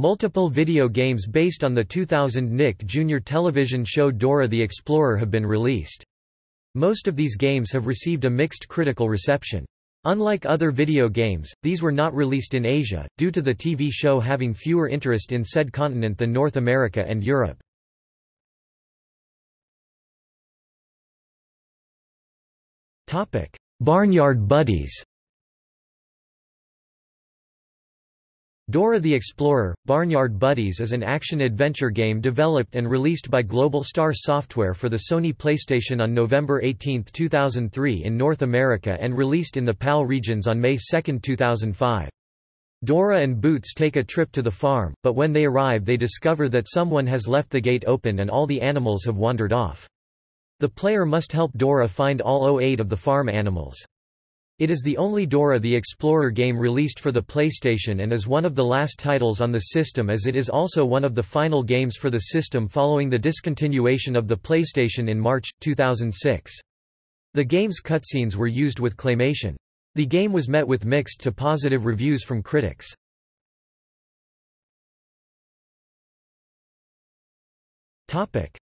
Multiple video games based on the 2000 Nick Jr. television show Dora the Explorer have been released. Most of these games have received a mixed critical reception. Unlike other video games, these were not released in Asia, due to the TV show having fewer interest in said continent than North America and Europe. Barnyard Buddies Dora the Explorer – Barnyard Buddies is an action-adventure game developed and released by Global Star Software for the Sony PlayStation on November 18, 2003 in North America and released in the PAL regions on May 2, 2005. Dora and Boots take a trip to the farm, but when they arrive they discover that someone has left the gate open and all the animals have wandered off. The player must help Dora find all 08 of the farm animals. It is the only Dora the Explorer game released for the PlayStation and is one of the last titles on the system as it is also one of the final games for the system following the discontinuation of the PlayStation in March, 2006. The game's cutscenes were used with claymation. The game was met with mixed to positive reviews from critics.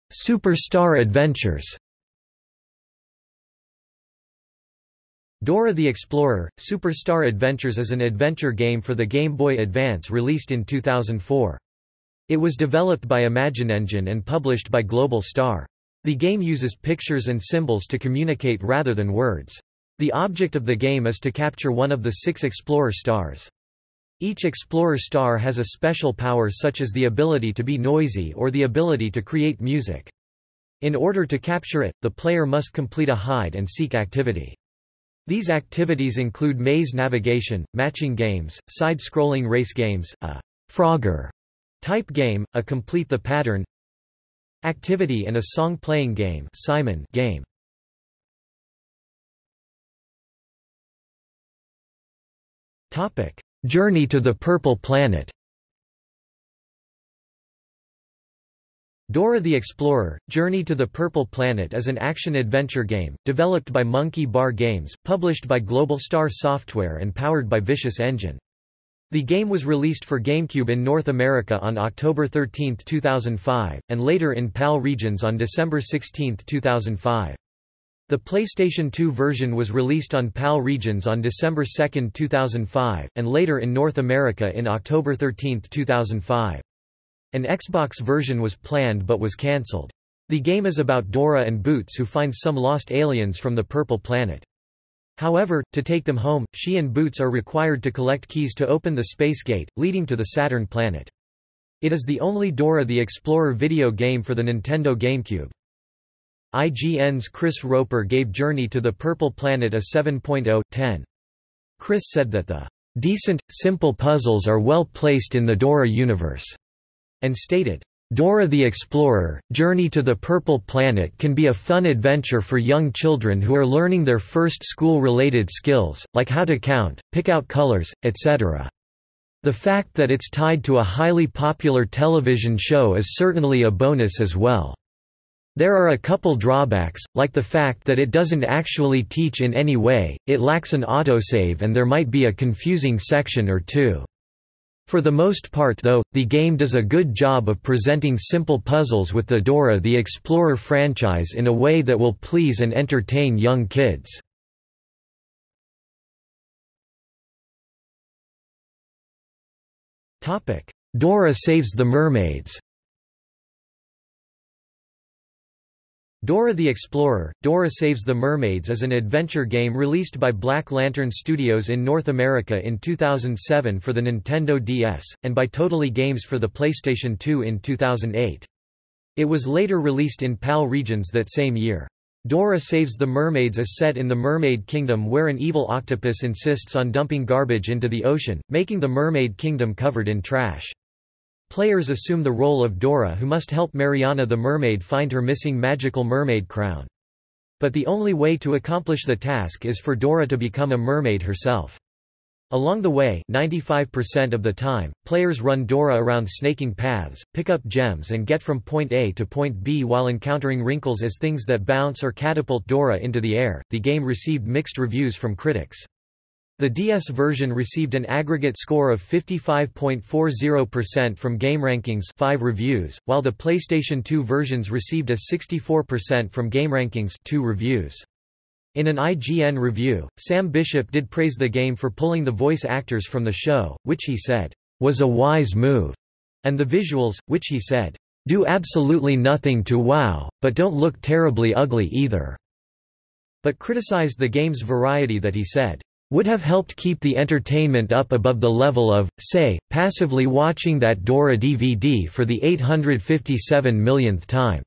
Superstar Adventures Dora the Explorer – Superstar Adventures is an adventure game for the Game Boy Advance released in 2004. It was developed by ImaginEngine and published by Global Star. The game uses pictures and symbols to communicate rather than words. The object of the game is to capture one of the six Explorer stars. Each Explorer star has a special power such as the ability to be noisy or the ability to create music. In order to capture it, the player must complete a hide-and-seek activity. These activities include maze navigation, matching games, side-scrolling race games, a Frogger type game, a complete the pattern activity and a song-playing game, Simon game. Journey to the Purple Planet. Dora the Explorer – Journey to the Purple Planet is an action-adventure game, developed by Monkey Bar Games, published by Global Star Software and powered by Vicious Engine. The game was released for GameCube in North America on October 13, 2005, and later in PAL regions on December 16, 2005. The PlayStation 2 version was released on PAL regions on December 2, 2005, and later in North America in October 13, 2005. An Xbox version was planned but was cancelled. The game is about Dora and Boots who find some lost aliens from the Purple Planet. However, to take them home, she and Boots are required to collect keys to open the space gate, leading to the Saturn planet. It is the only Dora the Explorer video game for the Nintendo GameCube. IGN's Chris Roper gave Journey to the Purple Planet a 7.0/10. Chris said that the decent, simple puzzles are well placed in the Dora universe and stated, Dora the Explorer, Journey to the Purple Planet can be a fun adventure for young children who are learning their first school-related skills, like how to count, pick out colors, etc. The fact that it's tied to a highly popular television show is certainly a bonus as well. There are a couple drawbacks, like the fact that it doesn't actually teach in any way, it lacks an autosave and there might be a confusing section or two. For the most part though, the game does a good job of presenting simple puzzles with the Dora the Explorer franchise in a way that will please and entertain young kids. Dora saves the mermaids Dora the Explorer, Dora Saves the Mermaids is an adventure game released by Black Lantern Studios in North America in 2007 for the Nintendo DS, and by Totally Games for the PlayStation 2 in 2008. It was later released in PAL regions that same year. Dora Saves the Mermaids is set in the Mermaid Kingdom where an evil octopus insists on dumping garbage into the ocean, making the Mermaid Kingdom covered in trash. Players assume the role of Dora who must help Mariana the mermaid find her missing magical mermaid crown. But the only way to accomplish the task is for Dora to become a mermaid herself. Along the way 95% of the time, players run Dora around snaking paths, pick up gems and get from point A to point B while encountering wrinkles as things that bounce or catapult Dora into the air. The game received mixed reviews from critics. The DS version received an aggregate score of 55.40% from GameRankings 5 reviews, while the PlayStation 2 versions received a 64% from GameRankings 2 reviews. In an IGN review, Sam Bishop did praise the game for pulling the voice actors from the show, which he said, was a wise move, and the visuals, which he said, do absolutely nothing to wow, but don't look terribly ugly either, but criticized the game's variety that he said, would have helped keep the entertainment up above the level of, say, passively watching that Dora DVD for the 857 millionth time.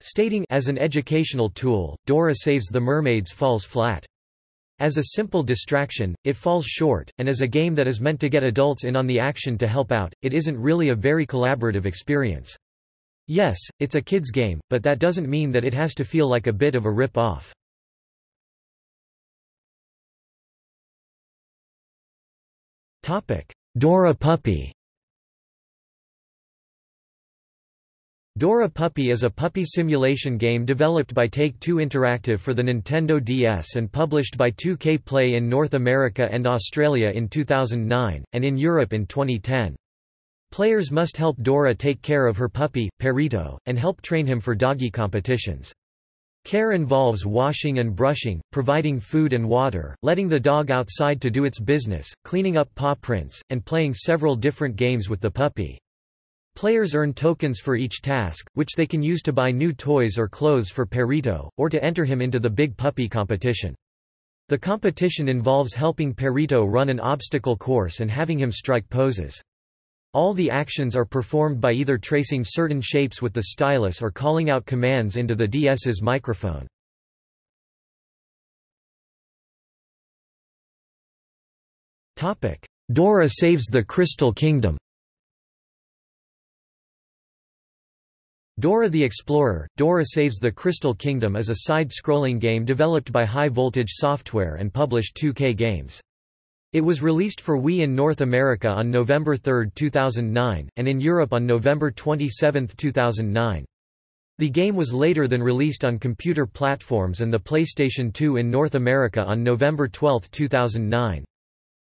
Stating as an educational tool, Dora Saves the Mermaids falls flat. As a simple distraction, it falls short, and as a game that is meant to get adults in on the action to help out, it isn't really a very collaborative experience. Yes, it's a kid's game, but that doesn't mean that it has to feel like a bit of a rip-off. Dora Puppy Dora Puppy is a puppy simulation game developed by Take-Two Interactive for the Nintendo DS and published by 2K Play in North America and Australia in 2009, and in Europe in 2010. Players must help Dora take care of her puppy, Perrito, and help train him for doggy competitions. Care involves washing and brushing, providing food and water, letting the dog outside to do its business, cleaning up paw prints, and playing several different games with the puppy. Players earn tokens for each task, which they can use to buy new toys or clothes for Perrito, or to enter him into the Big Puppy competition. The competition involves helping Perrito run an obstacle course and having him strike poses. All the actions are performed by either tracing certain shapes with the stylus or calling out commands into the DS's microphone. Dora saves the Crystal Kingdom Dora the Explorer, Dora Saves the Crystal Kingdom is a side-scrolling game developed by High Voltage Software and published 2K Games. It was released for Wii in North America on November 3, 2009, and in Europe on November 27, 2009. The game was later than released on computer platforms and the PlayStation 2 in North America on November 12, 2009.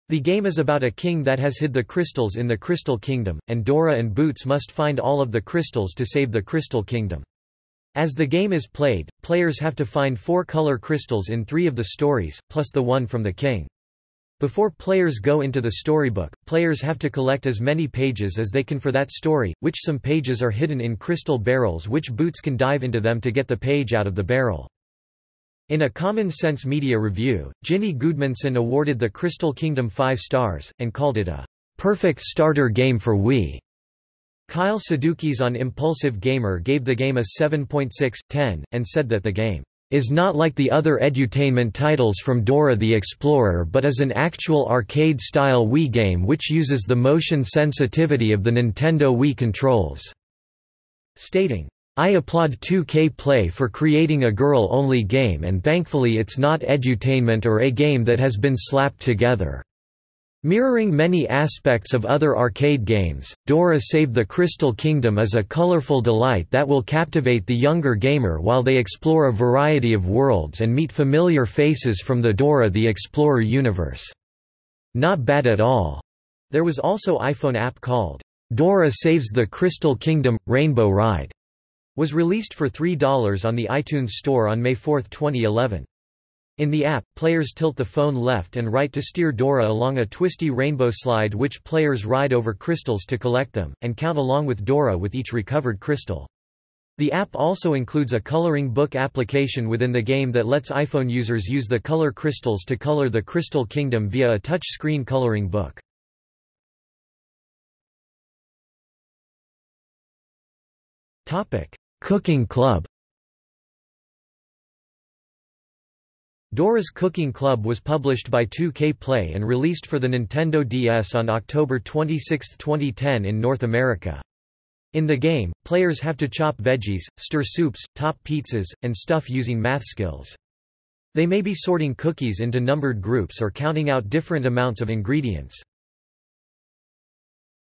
The game is about a king that has hid the crystals in the Crystal Kingdom, and Dora and Boots must find all of the crystals to save the Crystal Kingdom. As the game is played, players have to find four color crystals in three of the stories, plus the one from the king. Before players go into the storybook, players have to collect as many pages as they can for that story, which some pages are hidden in crystal barrels which Boots can dive into them to get the page out of the barrel. In a Common Sense Media review, Ginny Goodmanson awarded the Crystal Kingdom 5 stars, and called it a perfect starter game for Wii. Kyle Sadukis on Impulsive Gamer gave the game a 7.6/10, and said that the game is not like the other edutainment titles from Dora the Explorer but is an actual arcade-style Wii game which uses the motion sensitivity of the Nintendo Wii controls." Stating, I applaud 2K Play for creating a girl-only game and thankfully it's not edutainment or a game that has been slapped together. Mirroring many aspects of other arcade games, Dora Save the Crystal Kingdom is a colorful delight that will captivate the younger gamer while they explore a variety of worlds and meet familiar faces from the Dora the Explorer universe. Not bad at all. There was also iPhone app called, Dora Saves the Crystal Kingdom – Rainbow Ride, was released for $3 on the iTunes Store on May 4, 2011. In the app, players tilt the phone left and right to steer Dora along a twisty rainbow slide which players ride over crystals to collect them, and count along with Dora with each recovered crystal. The app also includes a coloring book application within the game that lets iPhone users use the color crystals to color the Crystal Kingdom via a touch-screen coloring book. Cooking Club Dora's Cooking Club was published by 2K Play and released for the Nintendo DS on October 26, 2010 in North America. In the game, players have to chop veggies, stir soups, top pizzas, and stuff using math skills. They may be sorting cookies into numbered groups or counting out different amounts of ingredients.